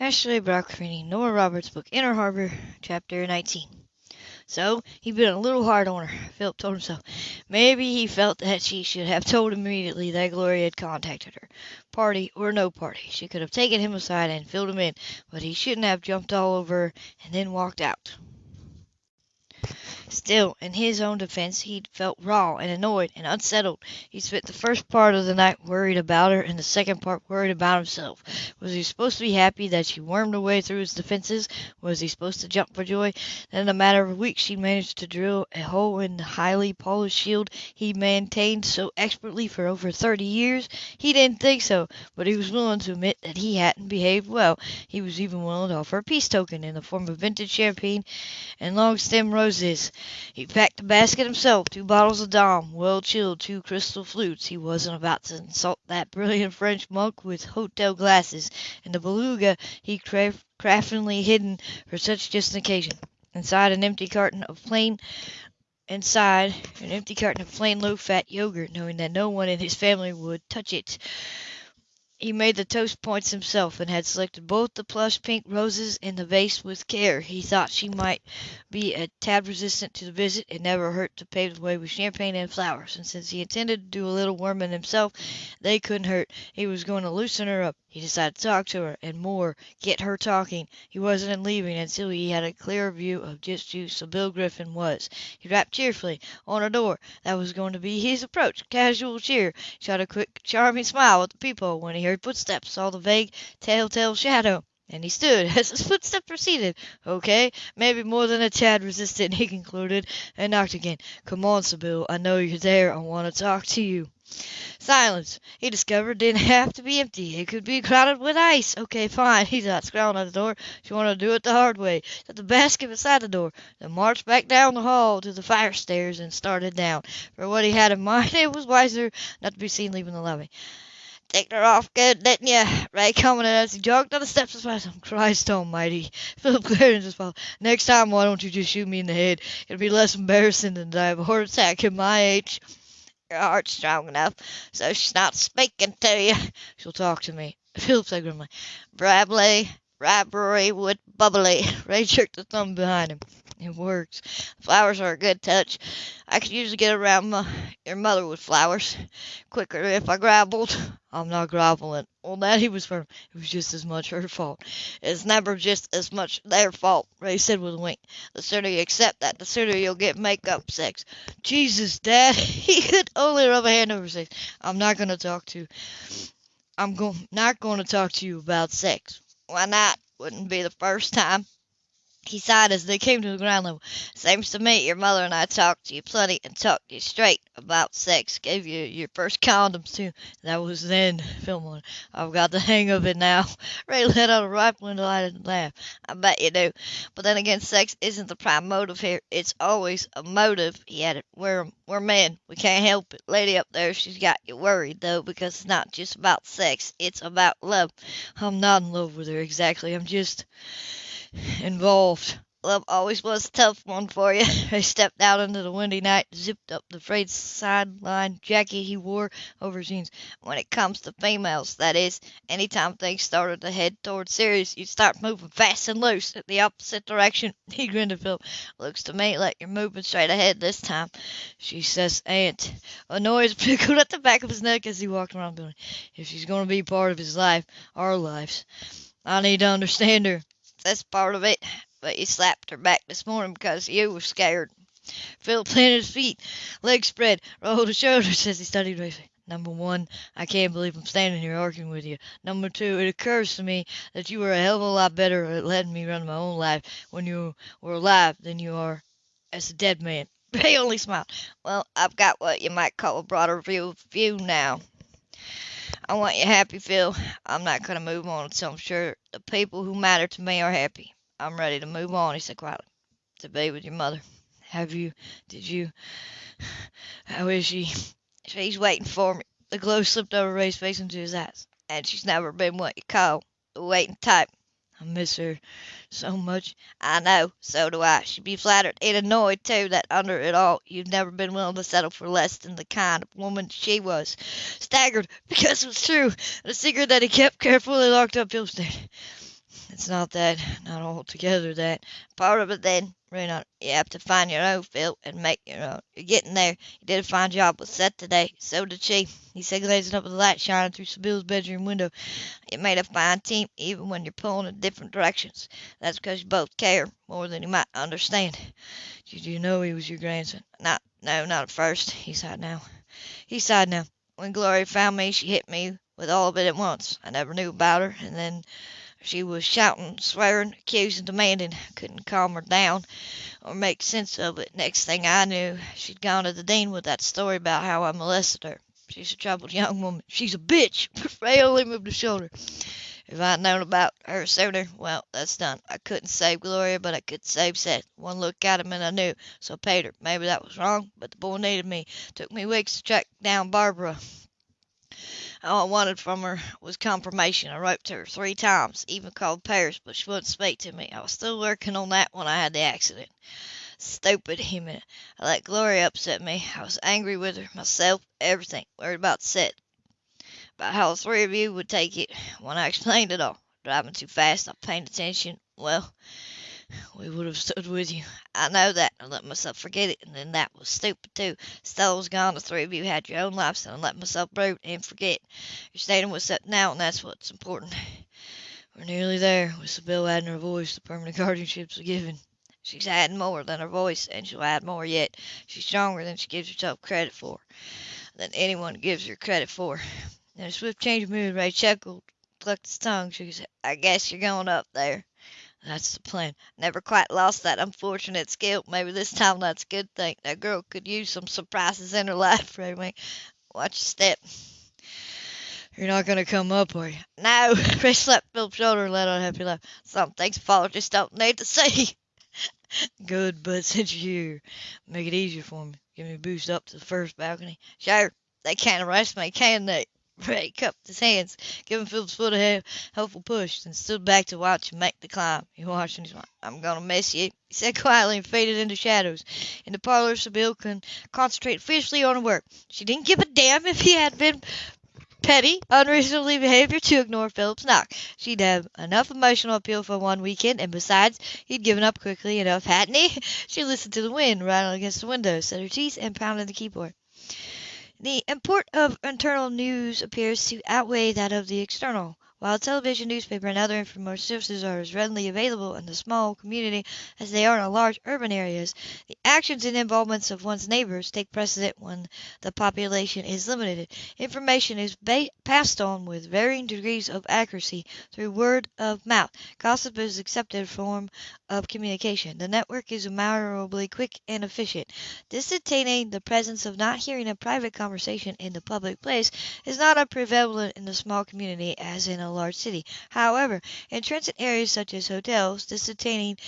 Ashley Brock reading Nora Roberts' book Inner Harbor, Chapter 19. So he'd been a little hard on her, Philip told himself. Maybe he felt that she should have told him immediately that Gloria had contacted her. Party or no party, she could have taken him aside and filled him in, but he shouldn't have jumped all over her and then walked out. Still, in his own defense, he felt raw and annoyed and unsettled. He spent the first part of the night worried about her and the second part worried about himself. Was he supposed to be happy that she wormed her way through his defenses? Was he supposed to jump for joy that in a matter of weeks she managed to drill a hole in the highly polished shield he maintained so expertly for over thirty years? He didn't think so, but he was willing to admit that he hadn't behaved well. He was even willing to offer a peace token in the form of vintage champagne and long stem roses. He packed a basket himself, two bottles of Dom, well chilled, two crystal flutes. He wasn't about to insult that brilliant French monk with hotel glasses, and the beluga he craft craftily hidden for such just an occasion. Inside an empty carton of plain inside an empty carton of plain low-fat yogurt, knowing that no one in his family would touch it. He made the toast points himself, and had selected both the plush pink roses and the vase with care. He thought she might be a tad resistant to the visit. It never hurt to pave the way with champagne and flowers, and since he intended to do a little worming himself, they couldn't hurt. He was going to loosen her up. He decided to talk to her, and more, get her talking. He wasn't leaving until he had a clear view of just who Sybill Griffin was. He rapped cheerfully on her door. That was going to be his approach. Casual cheer. Shot a quick, charming smile at the peephole when he heard footsteps, saw the vague, telltale shadow. And he stood as his footsteps proceeded. Okay, maybe more than a tad resistant, he concluded, and knocked again. Come on, Sybill. I know you're there. I want to talk to you. Silence. He discovered didn't have to be empty. It could be crowded with ice. Okay, fine. He thought, scowling at the door. She wanted to do it the hard way. Set the basket beside the door, then marched back down the hall to the fire stairs and started down. For what he had in mind, it was wiser not to be seen leaving the lobby. Ticked her off good, didn't you? Ray commented as he jogged down the steps beside him. Christ almighty. Philip at his father. Next time, why don't you just shoot me in the head? It'll be less embarrassing than to have a heart attack at my age. Your heart's strong enough, so she's not speaking to you. She'll talk to me. Philip said grimly. Bradley, Rivalry would bubbly. Ray jerked the thumb behind him. It works. Flowers are a good touch. I could usually get around my, your mother with flowers. Quicker if I grovelled. I'm not groveling. Well, that he was firm. It was just as much her fault. It's never just as much their fault, Ray said with a wink. The sooner you accept that, the sooner you'll get make-up sex. Jesus, Dad. He could only rub a hand over face. I'm not going to talk to... I'm go- not going to talk to you about sex. Why not? Wouldn't be the first time. He sighed as they came to the ground level. Seems to me your mother and I talked to you plenty and talked to you straight about sex. Gave you your first condoms too. That was then, muttered. I've got the hang of it now. Ray let out a rifle and delighted laugh. I bet you do. But then again, sex isn't the prime motive here. It's always a motive, he added. We're we're men. We can't help it. Lady up there, she's got you worried though, because it's not just about sex. It's about love. I'm not in love with her exactly. I'm just involved. Love always was a tough one for you. He stepped out into the windy night, zipped up the frayed sideline jacket he wore over jeans. When it comes to females, that is, anytime things started to head toward serious, you start moving fast and loose in the opposite direction. He grinned at Philip. Looks to me like you're moving straight ahead this time. She says, Aunt. A noise prickled at the back of his neck as he walked around the building. If she's going to be part of his life, our lives, I need to understand her. That's part of it. But you slapped her back this morning because you were scared. Phil planted his feet, legs spread, rolled his shoulders as he studied racing. Number one, I can't believe I'm standing here arguing with you. Number two, it occurs to me that you were a hell of a lot better at letting me run my own life when you were alive than you are as a dead man. He only smiled. Well, I've got what you might call a broader view you now. I want you happy, Phil. I'm not going to move on until I'm sure the people who matter to me are happy. I'm ready to move on, he said quietly. To be with your mother. Have you, did you, how is she? She's waiting for me. The glow slipped over Ray's face into his eyes. And she's never been what you call the waiting type. I miss her so much. I know, so do I. She'd be flattered and annoyed, too, that under it all you've never been willing to settle for less than the kind of woman she was. Staggered, because it was true, and a secret that he kept carefully locked up, Phil stared. Not that, not altogether that. Part of it then, Reno, you have to find your own, Phil, and make your own. You're getting there. You did a fine job with Seth today. So did she. He said, glazing up with the light shining through Sybill's bedroom window. You made a fine team, even when you're pulling in different directions. That's because you both care more than you might understand. Did you know he was your grandson? Not, no, not at first. He sighed now. He sighed now. When Gloria found me, she hit me with all of it at once. I never knew about her, and then she was shouting, swearing, accusing, demanding. I Couldn't calm her down or make sense of it. Next thing I knew, she'd gone to the dean with that story about how I molested her. She's a troubled young woman. She's a bitch. Only moved his shoulder. If I'd known about her sooner, well, that's done. I couldn't save Gloria, but I could save Seth. One look at him and I knew. So I paid her. Maybe that was wrong, but the boy needed me. Took me weeks to track down Barbara. All I wanted from her was confirmation. I wrote to her three times, even called Paris, but she wouldn't speak to me. I was still working on that when I had the accident. Stupid, he meant. I let Gloria upset me. I was angry with her, myself, everything. Worried about Seth. About how the three of you would take it when I explained it all. Driving too fast, not paying attention. Well, we would have stood with you. I know that. I let myself forget it, and then that was stupid too. Stella was gone. The three of you had your own lives, and I let myself brood and forget. You're staying with Seth now, and that's what's important. We're nearly there. With Sybill adding her voice, the permanent guardianship's a given. She's adding more than her voice, and she'll add more yet. She's stronger than she gives herself credit for, than anyone gives her credit for. In a swift change of mood, Ray chuckled, clucked his tongue, his head. I guess you're going up there. That's the plan. Never quite lost that unfortunate skill. Maybe this time that's a good thing. That girl could use some surprises in her life, Raymond. Watch your step. You're not going to come up, are you? No. Ray slapped Philip's shoulder and let out a happy laugh. Some things apologists don't need to see. Good, but since you're here, make it easier for me. Give me a boost up to the first balcony. Sure. They can't arrest me, can they? Ray cupped his hands, giving Philip's foot a helpful push, then stood back to watch him make the climb. He watched and he. I'm gonna miss you, he said quietly and faded into shadows. In the parlor, Sybill con- concentrated fiercely on her work. She didn't give a damn if he had been petty, unreasonably behaviour to ignore Philip's knock. She'd have enough emotional appeal for one weekend, and besides, he'd given up quickly enough, hadn't he? She listened to the wind rattle against the window, set her teeth, and pounded the keyboard. The import of internal news appears to outweigh that of the external. While television, newspaper, and other information services are as readily available in the small community as they are in large urban areas, the actions and involvements of one's neighbors take precedent when the population is limited. Information is passed on with varying degrees of accuracy through word of mouth. Gossip is accepted form of communication. The network is admirably quick and efficient. Disentaining the presence of not hearing a private conversation in the public place is not as prevalent in a small community as in a large city. However, in transit areas such as hotels, disattaining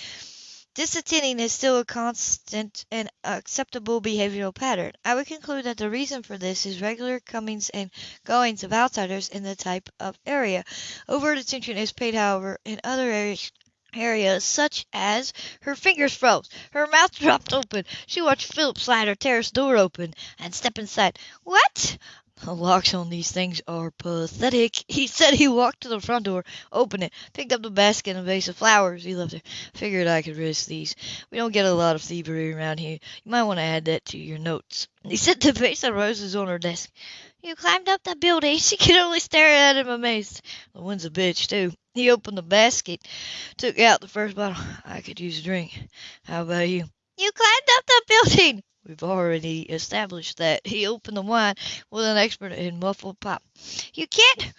Disattending is still a constant and acceptable behavioral pattern. I would conclude that the reason for this is regular comings and goings of outsiders in the type of area. Overt attention is paid, however, in other areas areas such as her fingers froze, her mouth dropped open. She watched Philip slide her terrace door open and step inside. What? The locks on these things are pathetic. He said he walked to the front door, opened it, picked up the basket and vase of flowers he left there. Figured I could risk these. We don't get a lot of thievery around here. You might want to add that to your notes. He set the vase of roses on her desk. You climbed up the building. She could only stare at him amazed. The wind's a bitch, too. He opened the basket, took out the first bottle. I could use a drink. How about you? You climbed up the building. We've already established that. He opened the wine with an expert in muffled pop. You can't,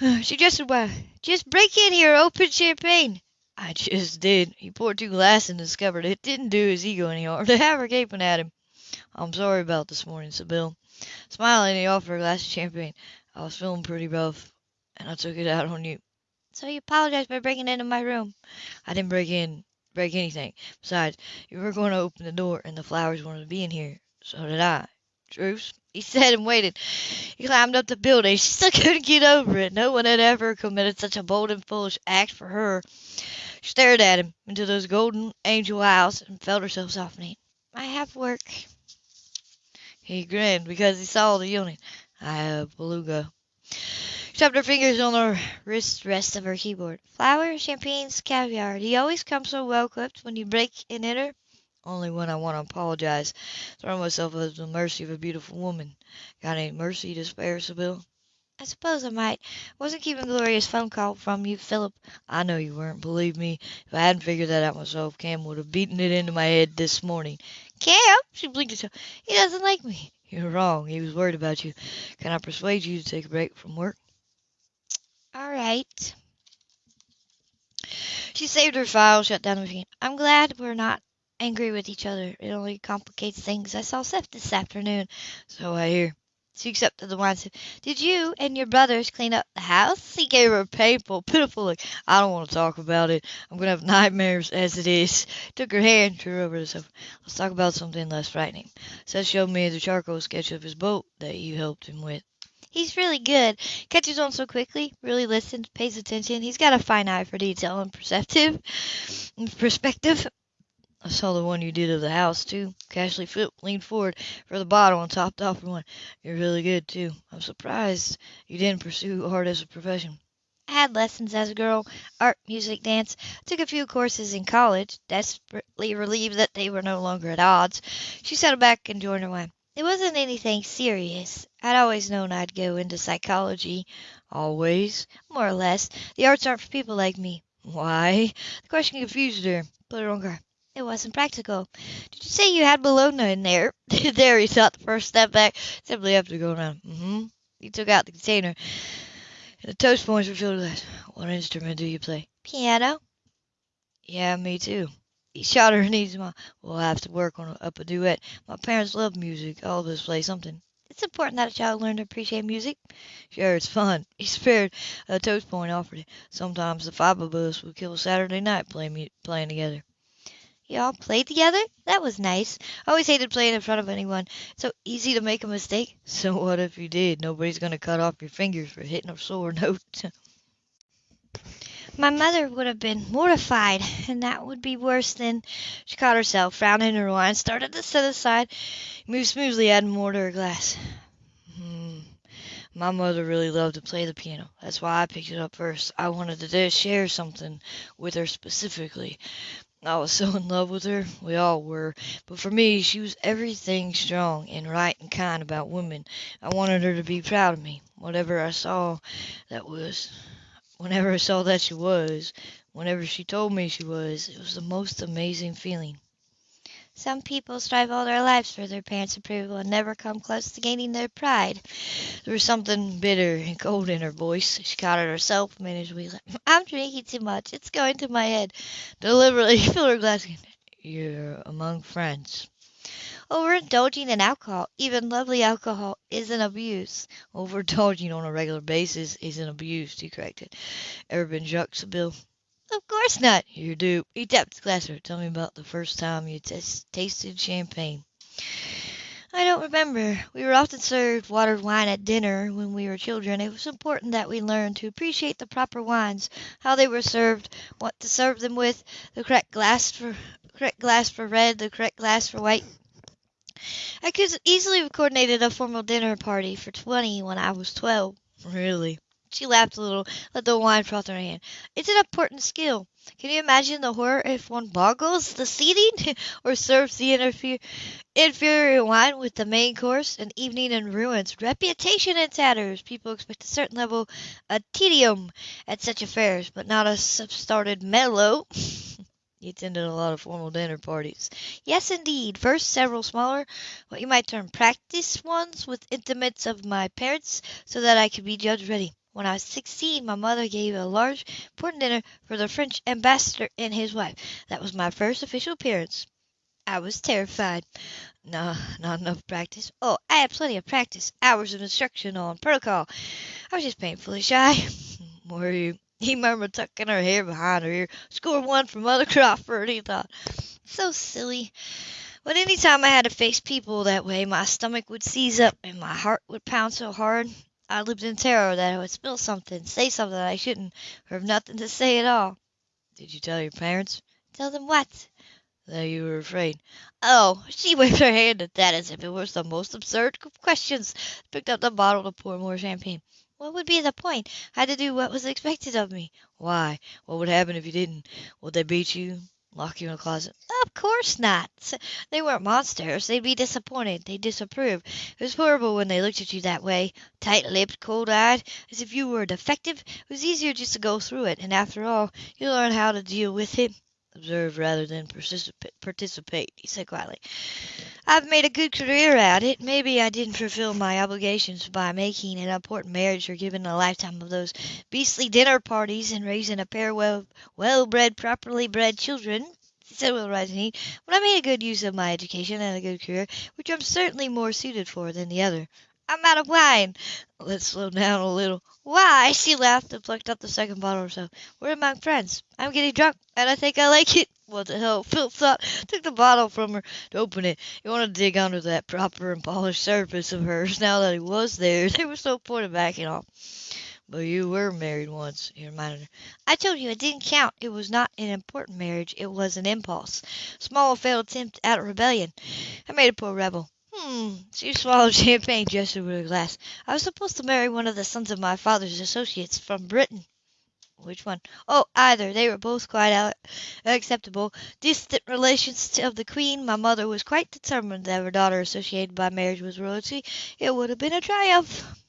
suggested why. Just break in here, open champagne. I just did. He poured two glasses and discovered it didn't do his ego any harm to have her gaping at him. I'm sorry about this morning, said Bill. Smiling, he offered a glass of champagne. I was feeling pretty rough, and I took it out on you. So you apologize for breaking into my room? I didn't break in break anything. Besides, you were going to open the door, and the flowers wanted to be in here. So did I. Truce? He said and waited. He climbed up the building. She still couldn't get over it. No one had ever committed such a bold and foolish act for her. She stared at him into those golden angel eyes and felt herself softening. I have work. He grinned because he saw the yawning. I have beluga. Tapped her fingers on the wrist rest of her keyboard. Flour, champagnes, caviar. You always come so well equipped when you break and enter? Only when I want to apologize. Throw myself at the mercy of a beautiful woman. Got any mercy to spare, Sybill? I suppose I might. Wasn't keeping Gloria's phone call from you, Philip. I know you weren't. Believe me, if I hadn't figured that out myself, Cam would have beaten it into my head this morning. Cam? She blinked at him. He doesn't like me. You're wrong. He was worried about you. Can I persuade you to take a break from work? All right. She saved her file, shut down the machine. I'm glad we're not angry with each other. It only complicates things. I saw Seth this afternoon. So I hear. She accepted the wine. Said, Did you and your brothers clean up the house? He gave her a painful, pitiful look. I don't want to talk about it. I'm going to have nightmares as it is. Took her hand, drew her over the sofa. Let's talk about something less frightening. Seth showed me the charcoal sketch of his boat that you helped him with. He's really good. Catches on so quickly, really listens, pays attention. He's got a fine eye for detail and perceptive perspective. I saw the one you did of the house, too. Casually Philip leaned forward for the bottle and topped off one. You're really good, too. I'm surprised you didn't pursue art as a profession. I had lessons as a girl art, music, dance. Took a few courses in college, desperately relieved that they were no longer at odds. She settled back and joined her wine. It wasn't anything serious. I'd always known I'd go into psychology. Always? More or less. The arts aren't for people like me. Why? The question confused her. Put her on guard. It wasn't practical. Did you say you had bologna in there? there, he thought the first step back. Simply have to go around. Mm-hmm. He took out the container. And the toast points were filled with. What instrument do you play? Piano. Yeah, me too. He shot her knees. We'll have to work on up a duet. My parents love music. All of us play something. It's important that a child learn to appreciate music. Sure, it's fun. He spared a toast point offered. Sometimes the five of us would kill a Saturday night playing playing together. Y'all played together? That was nice. I always hated playing in front of anyone. It's so easy to make a mistake. So what if you did? Nobody's going to cut off your fingers for hitting a sore note. My mother would have been mortified, and that would be worse than. She caught herself, frowned in her wine, started to set aside, moved smoothly, adding more to her glass. Hmm. My mother really loved to play the piano. That's why I picked it up first. I wanted to share something with her specifically. I was so in love with her. We all were. But for me, she was everything strong and right and kind about women. I wanted her to be proud of me. Whatever I saw that was, whenever I saw that she was, whenever she told me she was, it was the most amazing feeling. Some people strive all their lives for their parents' approval and never come close to gaining their pride. There was something bitter and cold in her voice. She caught it herself a minute we I'm drinking too much. It's going to my head. Deliberately filled her glass again. You're among friends. Overindulging in alcohol, even lovely alcohol, is an abuse. Overindulging on a regular basis is an abuse, he corrected. Ever been drunk, Sybill? Of course not. You do. He tapped the glass. Tell me about the first time you tasted champagne. I don't remember. We were often served watered wine at dinner when we were children. It was important that we learn to appreciate the proper wines, how they were served, what to serve them with, the correct glass for correct glass for red, the correct glass for white. I could easily have coordinated a formal dinner party for twenty when I was twelve. Really? She laughed a little, let the wine froth in her hand. It's an important skill. Can you imagine the horror if one boggles the seating or serves the interfere, inferior wine with the main course? An evening in ruins, reputation in tatters. People expect a certain level of tedium at such affairs, but not a self-started mellow. He attended a lot of formal dinner parties. Yes, indeed. First, several smaller, what you might term practice ones with intimates of my parents, so that I could be judged ready. When I was sixteen, my mother gave a large, important dinner for the French ambassador and his wife. That was my first official appearance. I was terrified. No, not enough practice. Oh, I had plenty of practice. Hours of instruction on protocol. I was just painfully shy. Were you? He murmured, tucking her hair behind her ear. Score one for Mother Crawford, he thought. So silly. But any time I had to face people that way, my stomach would seize up and my heart would pound so hard. I lived in terror that I would spill something, say something I shouldn't, or have nothing to say at all. Did you tell your parents? Tell them what? That you were afraid. Oh, she waved her hand at that as if it was the most absurd of questions. Picked up the bottle to pour more champagne. What would be the point? I had to do what was expected of me. Why? What would happen if you didn't? Would they beat you? Lock you in a closet? Of course not. They weren't monsters. They'd be disappointed. They'd disapprove. It was horrible when they looked at you that way, tight-lipped, cold-eyed, as if you were a defective. It was easier just to go through it, and after all, you learn how to deal with it. Observe rather than participate, he said quietly. I've made a good career at it. Maybe I didn't fulfill my obligations by making an important marriage or giving a lifetime of those beastly dinner parties and raising a pair of well-bred, properly bred children, he said with rising heat, but I made a good use of my education and a good career, which I'm certainly more suited for than the other. I'm out of wine. Let's slow down a little. Why? She laughed and plucked up the second bottle or so. We're among friends. I'm getting drunk, and I think I like it. What the hell? Phil thought, took the bottle from her to open it. He wanted to dig under that proper and polished surface of hers now that he was there. There was no point in backing off. But you were married once, he reminded her. I told you it didn't count. It was not an important marriage. It was an impulse. Small failed attempt at rebellion. I made a poor rebel. Hmm. She swallowed champagne just over a glass. I was supposed to marry one of the sons of my father's associates from Britain. Which one? Oh, either. They were both quite acceptable. Distant relations of the Queen. My mother was quite determined that her daughter associated by marriage with royalty. It would have been a triumph.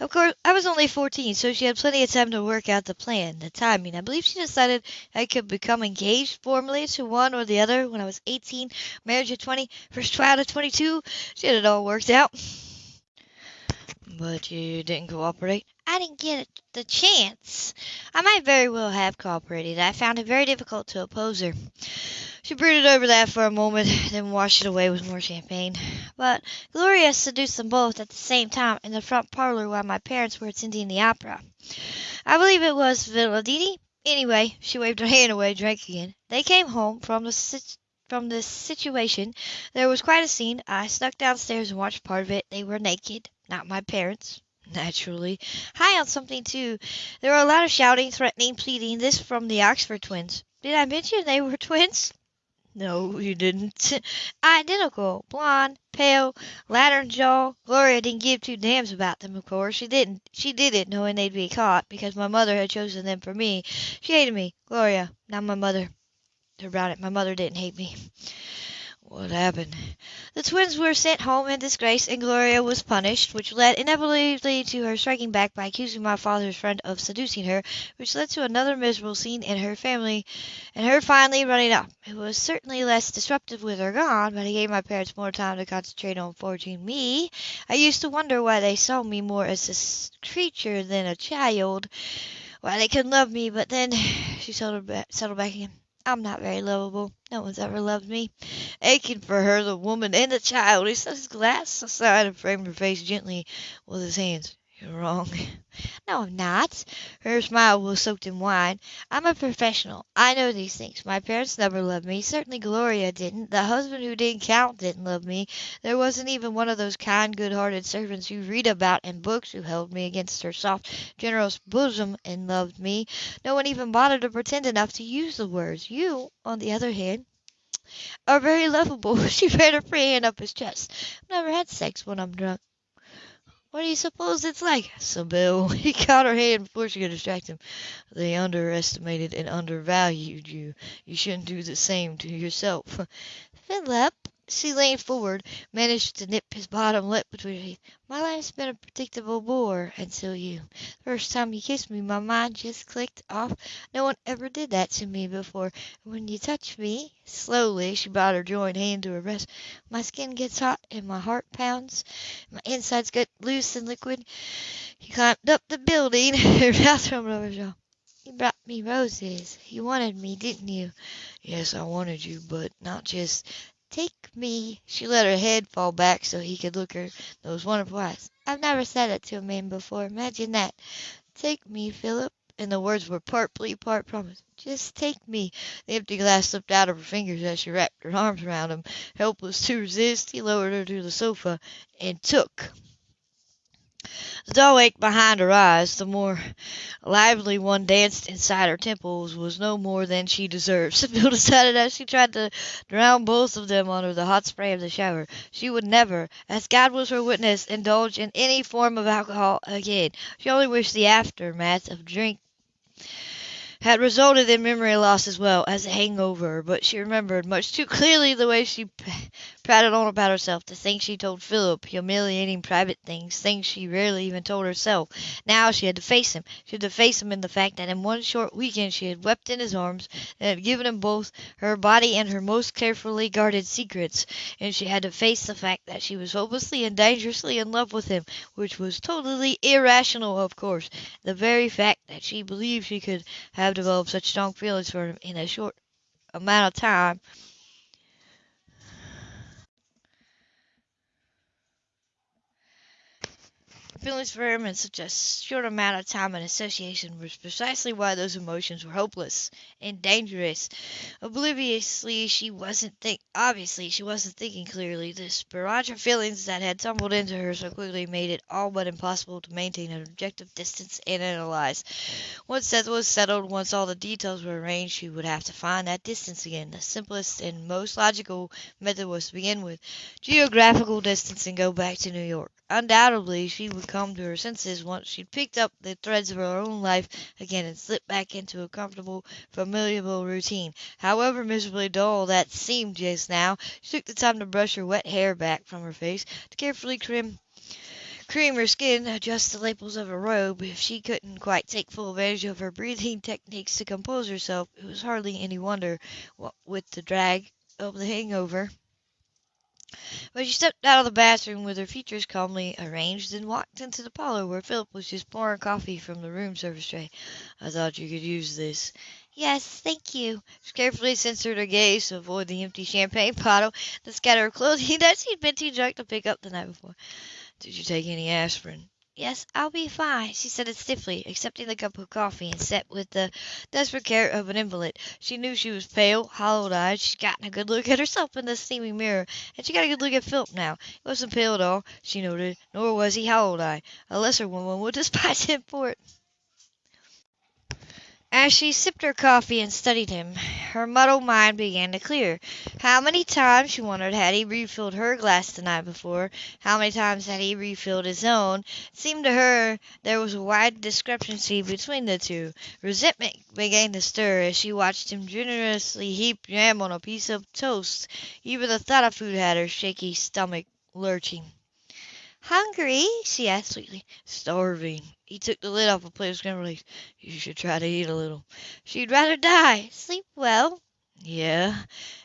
Of course, I was only 14, so she had plenty of time to work out the plan, the timing. I believe she decided I could become engaged formally to one or the other when I was 18, marriage at 20, first child at 22. She had it all worked out. But you didn't cooperate? I didn't get the chance. I might very well have cooperated. I found it very difficult to oppose her. She brooded over that for a moment, then washed it away with more champagne. But Gloria seduced them both at the same time in the front parlor while my parents were attending the opera. I believe it was Villadini. Anyway, she waved her hand away, drank again. They came home from the sit- from this situation. There was quite a scene. I snuck downstairs and watched part of it. They were naked. Not my parents. Naturally. High on something, too. There were a lot of shouting, threatening, pleading. This from the Oxford twins. Did I mention they were twins? No, you didn't. Identical. Blonde, pale, lantern jaw. Gloria didn't give two damns about them, of course. She didn't. She did it knowing they'd be caught, because my mother had chosen them for me. She hated me, Gloria, not my mother. About it, my mother didn't hate me. What happened? The twins were sent home in disgrace, and Gloria was punished, which led inevitably to her striking back by accusing my father's friend of seducing her, which led to another miserable scene in her family, and her finally running up. It was certainly less disruptive with her gone, but it gave my parents more time to concentrate on forging me. I used to wonder why they saw me more as a creature than a child, why they couldn't love me, but then she settled back, settled back again. I'm not very lovable. No one's ever loved me. Aching for her, the woman and the child. He set his glass aside and framed her face gently with his hands. You're wrong. No, I'm not. Her smile was soaked in wine. I'm a professional. I know these things. My parents never loved me. Certainly Gloria didn't. The husband who didn't count didn't love me. There wasn't even one of those kind, good-hearted servants you read about in books who held me against her soft, generous bosom and loved me. No one even bothered to pretend enough to use the words. You, on the other hand, are very lovable. She ran her free hand up his chest. I've never had sex when I'm drunk. What do you suppose it's like? Sybill, he caught her hand before she could distract him. They underestimated and undervalued you. You shouldn't do the same to yourself. Philip, she leaned forward, managed to nip his bottom lip between her teeth. My life's been a predictable bore until you. The first time you kissed me, my mind just clicked off. No one ever did that to me before. When you touch me, slowly, she brought her joined hand to her breast, my skin gets hot and my heart pounds. My insides get loose and liquid. You climbed up the building, her mouth trembled over jaw. You brought me roses. You wanted me, didn't you? Yes, I wanted you, but not just Take me. She let her head fall back so he could look her those wonderful eyes. I've never said it to a man before. Imagine that. Take me, Philip. And the words were part plea, part promise. Just take me. The empty glass slipped out of her fingers as she wrapped her arms around him. Helpless to resist, he lowered her to the sofa and took. The dull ache behind her eyes, the more lively one danced inside her temples, was no more than she deserved, Sybill decided as she tried to drown both of them under the hot spray of the shower. She would never, as God was her witness, indulge in any form of alcohol again. She only wished the aftermath of drink had resulted in memory loss as well as a hangover, but she remembered much too clearly the way she prattled on about herself, the things she told Philip, humiliating private things, things she rarely even told herself. Now she had to face him. She had to face him in the fact that in one short weekend she had wept in his arms and had given him both her body and her most carefully guarded secrets. And she had to face the fact that she was hopelessly and dangerously in love with him, which was totally irrational, of course. The very fact that she believed she could have developed such strong feelings for him in a short amount of time feelings for him in such a short amount of time and association was precisely why those emotions were hopeless and dangerous. Obliviously, she wasn't think. Obviously, she wasn't thinking clearly. This barrage of feelings that had tumbled into her so quickly made it all but impossible to maintain an objective distance and analyze. Once that was settled, once all the details were arranged, she would have to find that distance again. The simplest and most logical method was to begin with geographical distance and go back to New York. Undoubtedly, she would come to her senses once she'd picked up the threads of her own life again and slipped back into a comfortable, familiar routine. However miserably dull that seemed just now, she took the time to brush her wet hair back from her face, to carefully trim cream her skin, adjust the lapels of her robe. If she couldn't quite take full advantage of her breathing techniques to compose herself, it was hardly any wonder, what with the drag of the hangover. But she stepped out of the bathroom with her features calmly arranged and walked into the parlor where Philip was just pouring coffee from the room service tray. I thought you could use this. Yes, thank you. She carefully censored her gaze to avoid the empty champagne bottle, the scatter of clothing that she'd been too drunk to pick up the night before. Did you take any aspirin? Yes, I'll be fine, she said it stiffly, accepting the cup of coffee and set with the desperate care of an invalid. She knew she was pale, hollow-eyed. She'd gotten a good look at herself in the steaming mirror, and she got a good look at Philip now. He wasn't pale at all, she noted, nor was he hollow-eyed. A lesser woman would despise him for it. As she sipped her coffee and studied him, her muddled mind began to clear. How many times, she wondered, had he refilled her glass the night before? How many times had he refilled his own? It seemed to her there was a wide discrepancy between the two. Resentment began to stir as she watched him generously heap jam on a piece of toast. Even the thought of food had her shaky stomach lurching. "Hungry?" she asked sweetly. "Starving." He took the lid off a plate of scrambled eggs. "You should try to eat a little." "She'd rather die. Sleep well?" "Yeah."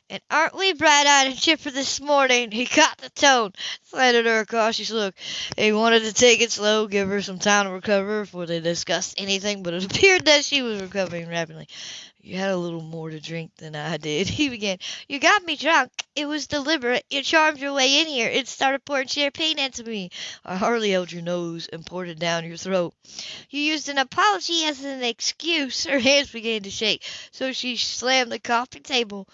"And aren't we bright eyed and chipper this morning?" He caught the tone, slanted her a cautious look. He wanted to take it slow, give her some time to recover before they discussed anything, but it appeared that she was recovering rapidly. You had a little more to drink than I did, he began. You got me drunk. It was deliberate. You charmed your way in here and started pouring champagne into me. I hardly held your nose and poured it down your throat. You used an apology as an excuse. Her hands began to shake, so she slammed the coffee table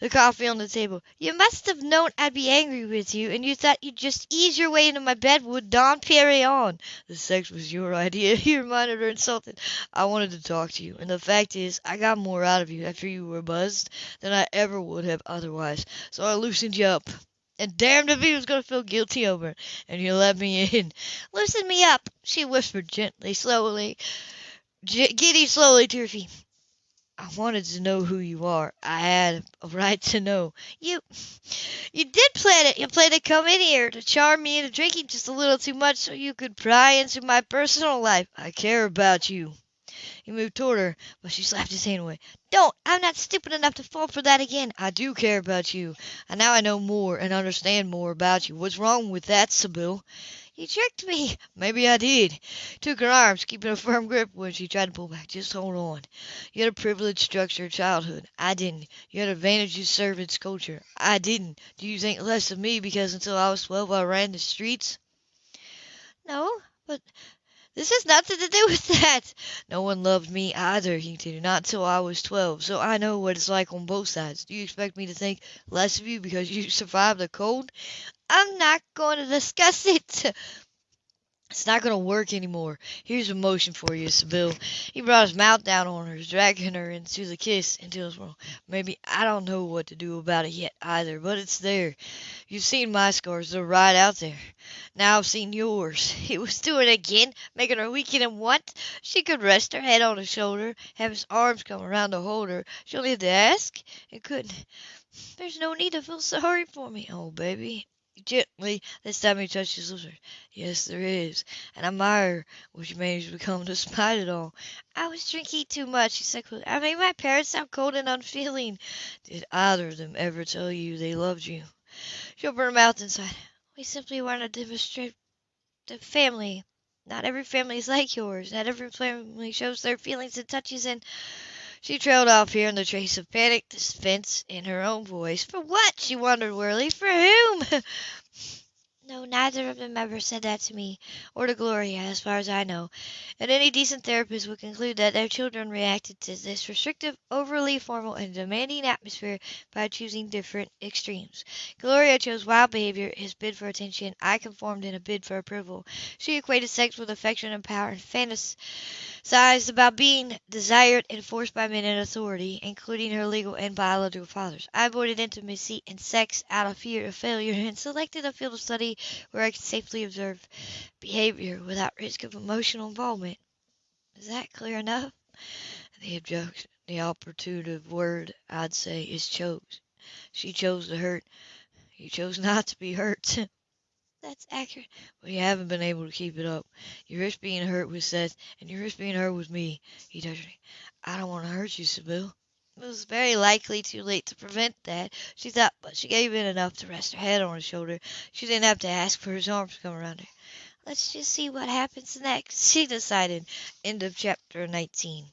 the coffee on the table. You must have known I'd be angry with you, and you thought you'd just ease your way into my bed with Dom Perignon. The sex was your idea, he reminded her, insulted. I wanted to talk to you, and the fact is, I got more out of you after you were buzzed than I ever would have otherwise, so I loosened you up. And damned if he was going to feel guilty over it, and you let me in. Loosen me up, she whispered gently, slowly, giddy slowly to her feet. I wanted to know who you are. I had a right to know. You you did plan it. You planned to come in here to charm me into drinking just a little too much so you could pry into my personal life. I care about you. He moved toward her, but she slapped his hand away. Don't! I'm not stupid enough to fall for that again. I do care about you, and now I know more and understand more about you. What's wrong with that, Sybill? You tricked me. Maybe I did. Took her arms, keeping a firm grip when she tried to pull back. Just hold on. You had a privileged structured childhood. I didn't. You had advantages servants culture. I didn't. Do you think less of me because until I was twelve I ran the streets? No, but this has nothing to do with that. No one loved me either, he continued, not till I was twelve, so I know what it's like on both sides. Do you expect me to think less of you because you survived the cold? I'm not going to discuss it. It's not going to work anymore. Here's a motion for you, Sybill. He brought his mouth down on her, dragging her into the kiss, into his world. Maybe I don't know what to do about it yet either, but it's there. You've seen my scars, they're right out there. Now I've seen yours. He was doing it again, making her weaken and want. She could rest her head on his shoulder, have his arms come around to hold her. She only had to ask, and couldn't. There's no need to feel sorry for me. Oh, baby, Gently, this time he touched his lips. Yes, there is. And I admire what you managed to become despite it all. I was drinking too much, he said. I made my parents sound cold and unfeeling. Did either of them ever tell you they loved you? She opened her mouth and sighed. We simply weren't a demonstrative family. Not every family is like yours. Not every family shows their feelings and touches and she trailed off, hearing the trace of panic defense in her own voice. For what? she wondered wearily. For whom? No, neither of them ever said that to me, or to Gloria, as far as I know. And any decent therapist would conclude that their children reacted to this restrictive, overly formal, and demanding atmosphere by choosing different extremes. Gloria chose wild behavior, his bid for attention. I conformed in a bid for approval. She equated sex with affection and power, and fantasized about being desired and forced by men in authority, including her legal and biological fathers. I avoided intimacy and sex out of fear of failure, and selected a field of study where I can safely observe behavior without risk of emotional involvement. Is that clear enough? The objection, the operative word, I'd say, is chose. She chose to hurt. You chose not to be hurt. That's accurate. But you haven't been able to keep it up. You risk being hurt with Seth, and you risk being hurt with me. He touched me. I don't want to hurt you, Sybill. It was very likely too late to prevent that, she thought, but she gave in enough to rest her head on his shoulder. She didn't have to ask for his arms to come around her. Let's just see what happens next, she decided. End of chapter 19.